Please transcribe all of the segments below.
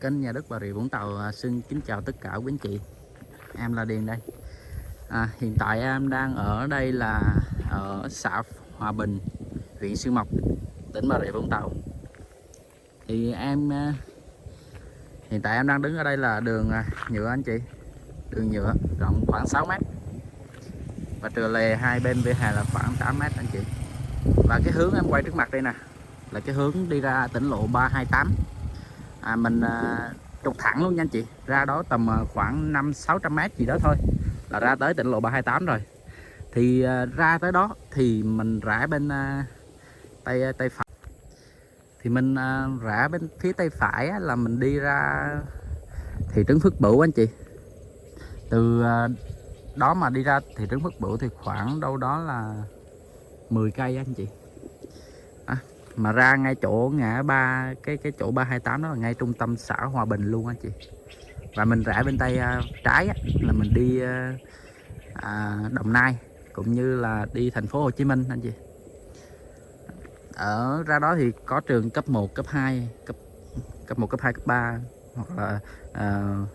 kênh nhà đất Bà Rịa Vũng Tàu à, xin kính chào tất cả quý anh chị. Em là Điền đây. À, hiện tại em đang ở đây là ở xã Hòa Bình huyện Xuyên Mộc tỉnh Bà Rịa Vũng Tàu. Thì em à, hiện tại em đang đứng ở đây là đường à, nhựa anh chị. Đường nhựa rộng khoảng 6 mét và trừ lề hai bên vỉa hè là khoảng 8 mét anh chị. Và cái hướng em quay trước mặt đây nè là cái hướng đi ra tỉnh lộ 328 à, mình à, trục thẳng luôn nha anh chị. Ra đó tầm à, khoảng 5 600 mét gì đó thôi là ra tới tỉnh lộ 328 rồi. Thì à, ra tới đó thì mình rẽ bên à, tay à, tay phải. Thì mình à, rẽ bên phía tay phải á, là mình đi ra thị trấn Phước Bửu anh chị. Từ à, đó mà đi ra thị trấn Phước Bửu thì khoảng đâu đó là 10 cây anh chị mà ra ngay chỗ ngã ba cái cái chỗ 328 đó là ngay trung tâm xã Hòa Bình luôn anh chị. Và mình rẽ bên tay uh, trái á, là mình đi uh, à, Đồng Nai cũng như là đi thành phố Hồ Chí Minh anh chị. Ở ra đó thì có trường cấp 1, cấp 2 cấp cấp 1, cấp 2, cấp 3 hoặc là uh,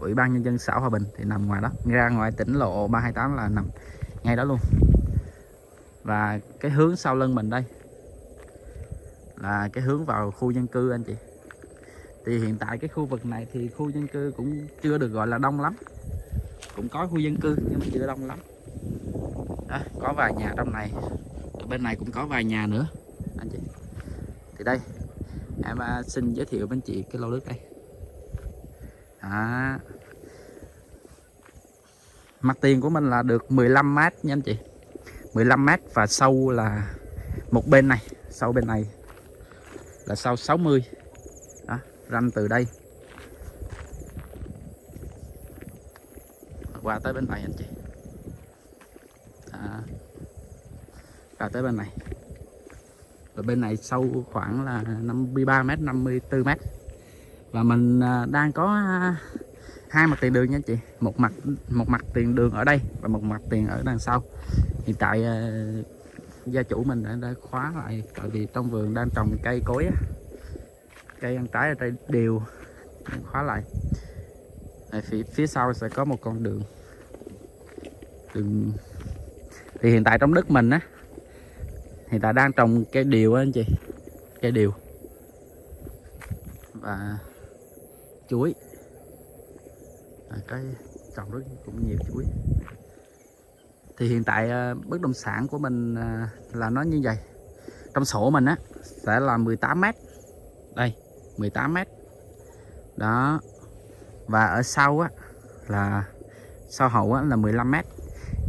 ủy ban nhân dân xã Hòa Bình thì nằm ngoài đó. Ra ngoài tỉnh lộ 328 là nằm ngay đó luôn. Và cái hướng sau lưng mình đây là cái hướng vào khu dân cư anh chị. Thì hiện tại cái khu vực này thì khu dân cư cũng chưa được gọi là đông lắm. Cũng có khu dân cư nhưng mà chưa đông lắm. Đó, có vài nhà trong này. Ở bên này cũng có vài nhà nữa anh chị. Thì đây em à, xin giới thiệu với anh chị cái lô đất đây. À, mặt tiền của mình là được 15 mét nha anh chị. 15 mét và sâu là một bên này sâu bên này là sau 60 đó, ranh từ đây. Qua tới bên này anh chị. À, tới bên này. Và bên này sâu khoảng là 53 mét 54 mét. Và mình à, đang có à, hai mặt tiền đường nha anh chị. Một mặt một mặt tiền đường ở đây và một mặt tiền ở đằng sau. Hiện tại à, gia chủ mình đã, đã khóa lại tại vì trong vườn đang trồng cây cối cây ăn trái ở đây đều khóa lại. Ở phía, phía sau sẽ có một con đường. Đường thì hiện tại trong đất mình á hiện tại đang trồng cây điều á anh chị. Cây điều. Và chuối. À, cái trồng rất cũng nhiều chuối thì hiện tại ờ, bất động sản của mình ờ, là nó như vậy. Trong sổ mình á, sẽ là 18 mét. Đây 18 mét. Đó. Và ở sau á, là, sau hậu á, là 15 mét.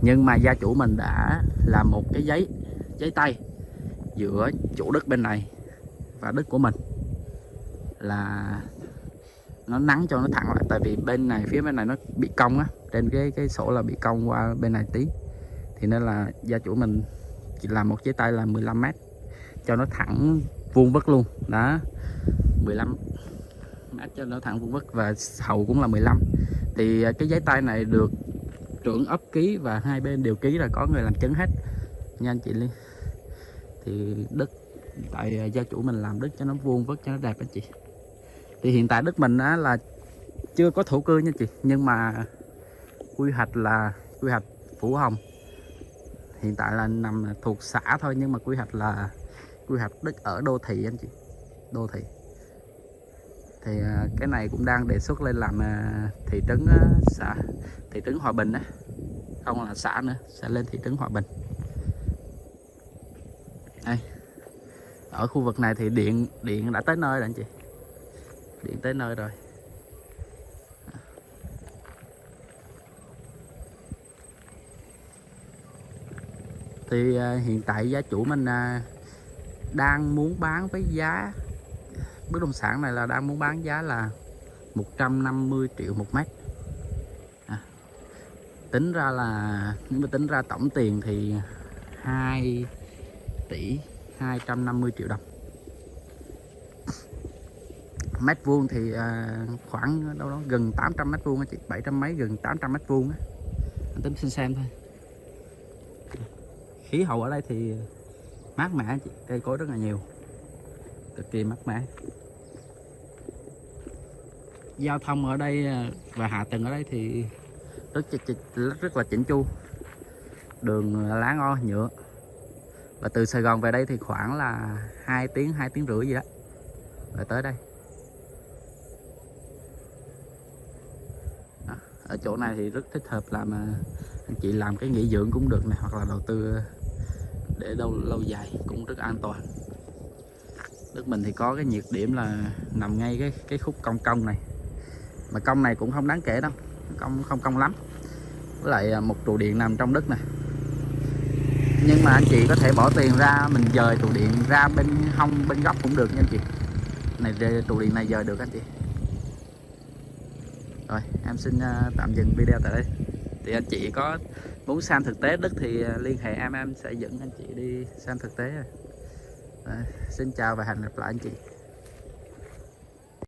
Nhưng mà gia chủ mình đã làm một cái giấy giấy tay giữa chủ đất bên này và đất của mình. Là nó nắng cho nó thẳng lại, tại vì bên này, phía bên này nó bị cong á. Trên cái cái sổ là bị cong qua bên này tí thì nên là gia chủ mình chỉ làm một chế tay là 15 mét cho nó thẳng vuông vức luôn. Đó 15 mét cho nó thẳng vuông vức và hậu cũng là 15 thì à, cái giấy tay này được trưởng ấp ký và hai bên đều ký là có người làm chứng hết. Nha anh chị Liên. Thì đất tại à, gia chủ mình làm đất cho nó vuông vức cho nó đẹp anh chị. Thì hiện tại đất mình á, là chưa có thổ cư nha chị nhưng mà quy hoạch là quy hoạch phủ hồng hiện tại là nằm thuộc xã thôi, nhưng mà quy hoạch là, quy hoạch đất ở đô thị anh chị. Đô thị. Thì à, cái này cũng đang đề xuất lên làm à, thị trấn à, xã, thị trấn Hòa Bình á. Không là xã nữa, sẽ lên thị trấn Hòa Bình. Đây. Ở khu vực này thì điện điện đã tới nơi rồi anh chị. Điện tới nơi rồi. Thì à, hiện tại gia chủ mình à, đang muốn bán với giá bất động sản này là đang muốn bán giá là 150 triệu một mét. À, tính ra là nếu mà tính ra tổng tiền thì 2 tỷ 250 triệu đồng. Mét vuông thì à, khoảng đâu đó gần 800 mét vuông chị 700 mấy gần 800 mét vuông anh tính xin xem thôi khí hậu ở đây thì mát mẻ chị. Cây cối rất là nhiều. Cực kỳ mát mẻ. Giao thông ở đây à, và hạ tầng ở đây thì rất rất, rất, rất là chỉnh chu. Đường lá ngon nhựa. Và từ Sài Gòn về đây thì khoảng là 2 tiếng 2 tiếng rưỡi gì đó và tới đây. Đó. ở chỗ này thì rất thích hợp làm à, anh chị làm cái nghỉ dưỡng cũng được này hoặc là đầu tư để lâu lâu dài cũng rất an toàn. Đất mình thì có cái nhược điểm là nằm ngay cái cái khúc cong cong này. Mà cong này cũng không đáng kể đâu, cong không cong lắm. Với lại à, một trụ điện nằm trong đất này. Nhưng mà anh chị có thể bỏ tiền ra, mình dời trụ điện ra bên hông, bên góc cũng được nha anh chị. Này trụ điện này dời được anh chị. Rồi, em xin à, tạm dừng video tại đây thì anh chị có muốn xem thực tế đất thì à, liên hệ em em sẽ dẫn anh chị đi xem thực tế rồi. Xin chào và hẹn gặp lại anh chị